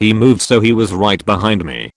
He moved so he was right behind me.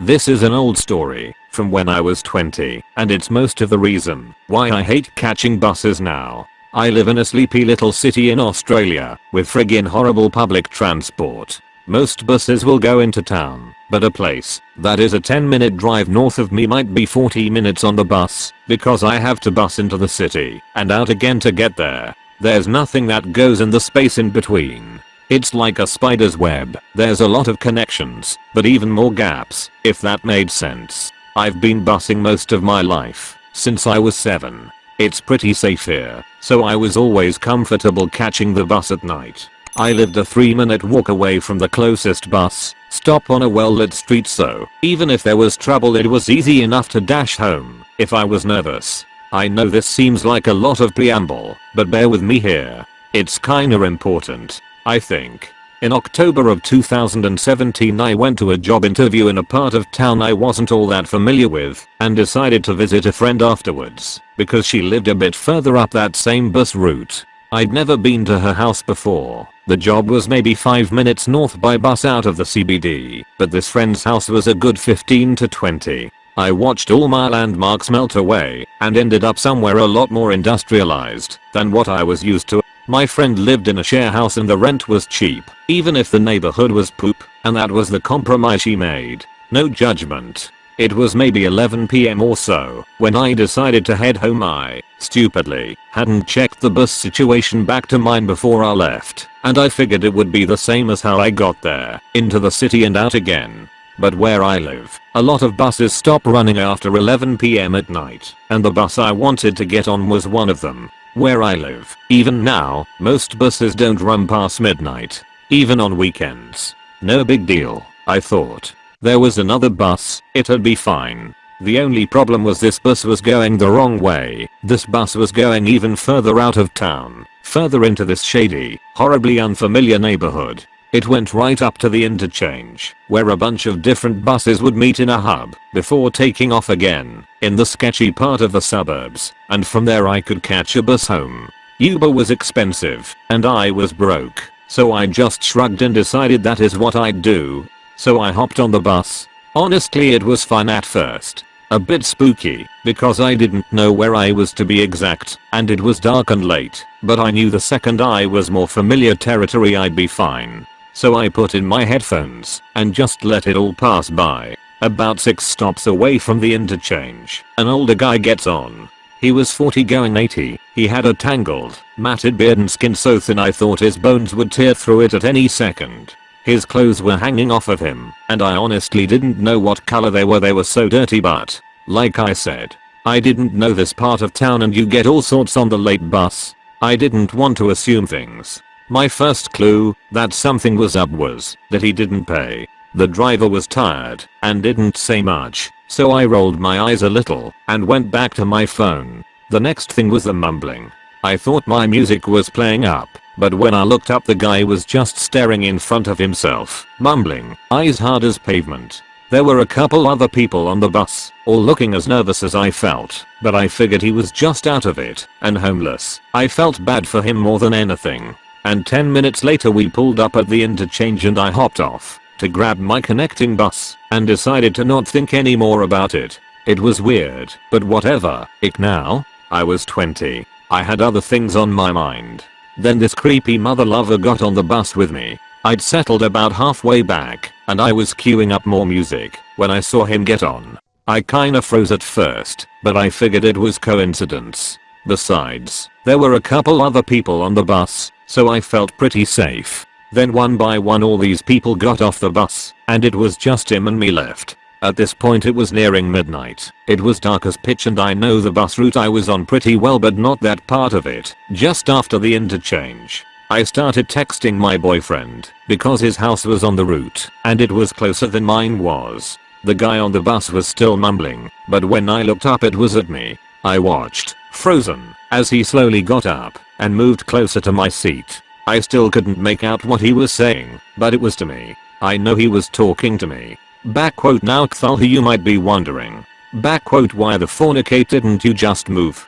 This is an old story from when I was 20 and it's most of the reason why I hate catching buses now. I live in a sleepy little city in Australia with friggin horrible public transport. Most buses will go into town, but a place that is a 10 minute drive north of me might be 40 minutes on the bus because I have to bus into the city and out again to get there. There's nothing that goes in the space in between. It's like a spider's web. There's a lot of connections, but even more gaps, if that made sense. I've been busing most of my life, since I was 7. It's pretty safe here, so I was always comfortable catching the bus at night. I lived a 3 minute walk away from the closest bus stop on a well lit street so even if there was trouble it was easy enough to dash home if I was nervous. I know this seems like a lot of preamble, but bear with me here. It's kinda important, I think. In October of 2017 I went to a job interview in a part of town I wasn't all that familiar with and decided to visit a friend afterwards because she lived a bit further up that same bus route. I'd never been to her house before. The job was maybe 5 minutes north by bus out of the CBD, but this friend's house was a good 15 to 20. I watched all my landmarks melt away and ended up somewhere a lot more industrialized than what I was used to. My friend lived in a share house and the rent was cheap, even if the neighborhood was poop, and that was the compromise she made. No judgment. It was maybe 11pm or so when I decided to head home I, stupidly, hadn't checked the bus situation back to mine before I left, and I figured it would be the same as how I got there, into the city and out again. But where I live, a lot of buses stop running after 11pm at night, and the bus I wanted to get on was one of them. Where I live, even now, most buses don't run past midnight, even on weekends. No big deal, I thought. There was another bus, it'd be fine. The only problem was this bus was going the wrong way. This bus was going even further out of town, further into this shady, horribly unfamiliar neighborhood. It went right up to the interchange, where a bunch of different buses would meet in a hub, before taking off again, in the sketchy part of the suburbs, and from there I could catch a bus home. Uber was expensive, and I was broke, so I just shrugged and decided that is what I'd do, so I hopped on the bus. Honestly it was fun at first. A bit spooky, because I didn't know where I was to be exact, and it was dark and late, but I knew the second I was more familiar territory I'd be fine. So I put in my headphones, and just let it all pass by. About 6 stops away from the interchange, an older guy gets on. He was 40 going 80, he had a tangled, matted beard and skin so thin I thought his bones would tear through it at any second. His clothes were hanging off of him, and I honestly didn't know what color they were they were so dirty but, like I said, I didn't know this part of town and you get all sorts on the late bus. I didn't want to assume things. My first clue that something was up was that he didn't pay. The driver was tired and didn't say much, so I rolled my eyes a little and went back to my phone. The next thing was the mumbling. I thought my music was playing up but when I looked up the guy was just staring in front of himself, mumbling, eyes hard as pavement. There were a couple other people on the bus, all looking as nervous as I felt, but I figured he was just out of it, and homeless. I felt bad for him more than anything. And 10 minutes later we pulled up at the interchange and I hopped off to grab my connecting bus and decided to not think any more about it. It was weird, but whatever, it now, I was 20. I had other things on my mind. Then this creepy mother lover got on the bus with me. I'd settled about halfway back, and I was queuing up more music when I saw him get on. I kinda froze at first, but I figured it was coincidence. Besides, there were a couple other people on the bus, so I felt pretty safe. Then one by one all these people got off the bus, and it was just him and me left. At this point it was nearing midnight. It was dark as pitch and I know the bus route I was on pretty well but not that part of it. Just after the interchange. I started texting my boyfriend because his house was on the route and it was closer than mine was. The guy on the bus was still mumbling, but when I looked up it was at me. I watched, frozen, as he slowly got up and moved closer to my seat. I still couldn't make out what he was saying, but it was to me. I know he was talking to me. Backquote now Cthulhu you might be wondering. Backquote why the fornicate didn't you just move?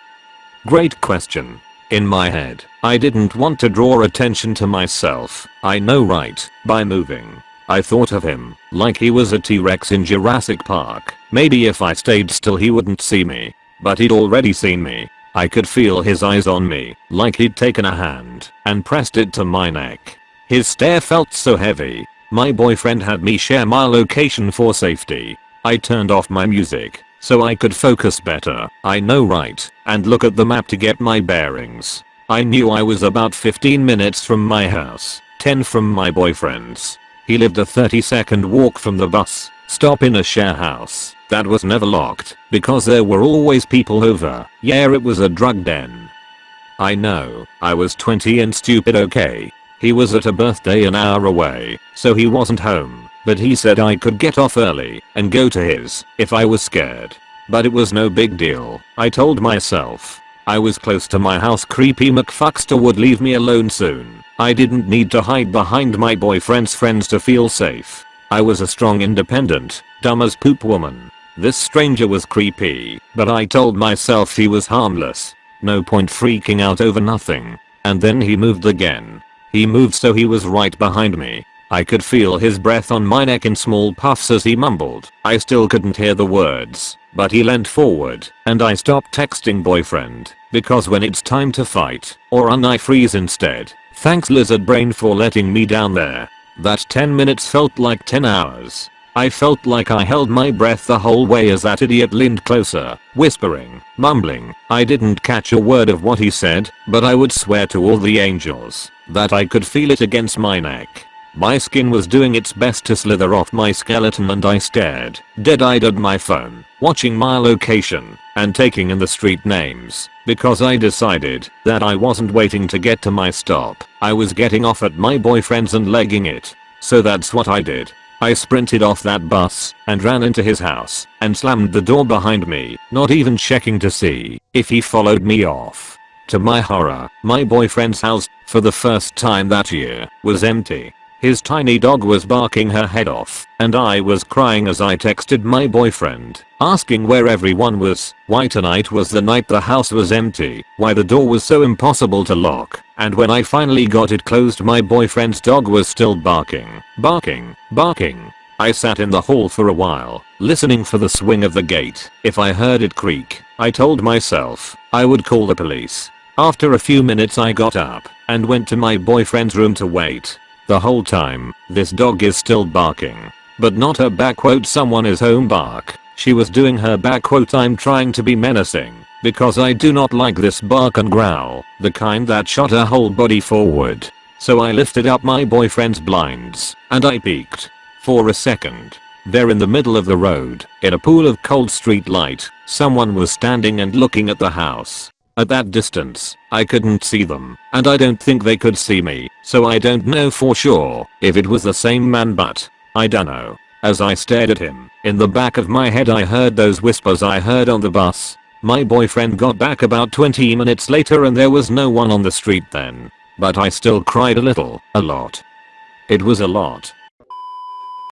Great question. In my head, I didn't want to draw attention to myself, I know right, by moving. I thought of him, like he was a T-Rex in Jurassic Park. Maybe if I stayed still he wouldn't see me. But he'd already seen me. I could feel his eyes on me, like he'd taken a hand and pressed it to my neck. His stare felt so heavy. My boyfriend had me share my location for safety. I turned off my music so I could focus better. I know right, and look at the map to get my bearings. I knew I was about 15 minutes from my house, 10 from my boyfriend's. He lived a 30 second walk from the bus stop in a share house that was never locked because there were always people over. Yeah it was a drug den. I know, I was 20 and stupid okay. He was at a birthday an hour away, so he wasn't home, but he said I could get off early and go to his if I was scared. But it was no big deal, I told myself. I was close to my house creepy McFuckster would leave me alone soon. I didn't need to hide behind my boyfriend's friends to feel safe. I was a strong independent, dumb as poop woman. This stranger was creepy, but I told myself he was harmless. No point freaking out over nothing. And then he moved again. He moved so he was right behind me. I could feel his breath on my neck in small puffs as he mumbled. I still couldn't hear the words, but he leant forward, and I stopped texting boyfriend, because when it's time to fight, or run I freeze instead. Thanks lizard brain for letting me down there. That 10 minutes felt like 10 hours. I felt like I held my breath the whole way as that idiot leaned closer, whispering, mumbling. I didn't catch a word of what he said, but I would swear to all the angels that I could feel it against my neck. My skin was doing its best to slither off my skeleton and I stared, dead-eyed at my phone, watching my location, and taking in the street names, because I decided that I wasn't waiting to get to my stop, I was getting off at my boyfriend's and legging it. So that's what I did. I sprinted off that bus and ran into his house and slammed the door behind me, not even checking to see if he followed me off. To my horror, my boyfriend's house, for the first time that year, was empty. His tiny dog was barking her head off, and I was crying as I texted my boyfriend, asking where everyone was, why tonight was the night the house was empty, why the door was so impossible to lock, and when I finally got it closed my boyfriend's dog was still barking, barking, barking. I sat in the hall for a while, listening for the swing of the gate. If I heard it creak, I told myself I would call the police. After a few minutes I got up and went to my boyfriend's room to wait. The whole time, this dog is still barking. But not her back quote someone is home bark. She was doing her back quote I'm trying to be menacing. Because I do not like this bark and growl, the kind that shot her whole body forward. So I lifted up my boyfriend's blinds, and I peeked. For a second. There in the middle of the road, in a pool of cold street light, someone was standing and looking at the house. At that distance, I couldn't see them, and I don't think they could see me, so I don't know for sure if it was the same man but, I dunno. As I stared at him, in the back of my head I heard those whispers I heard on the bus. My boyfriend got back about 20 minutes later and there was no one on the street then. But I still cried a little, a lot. It was a lot.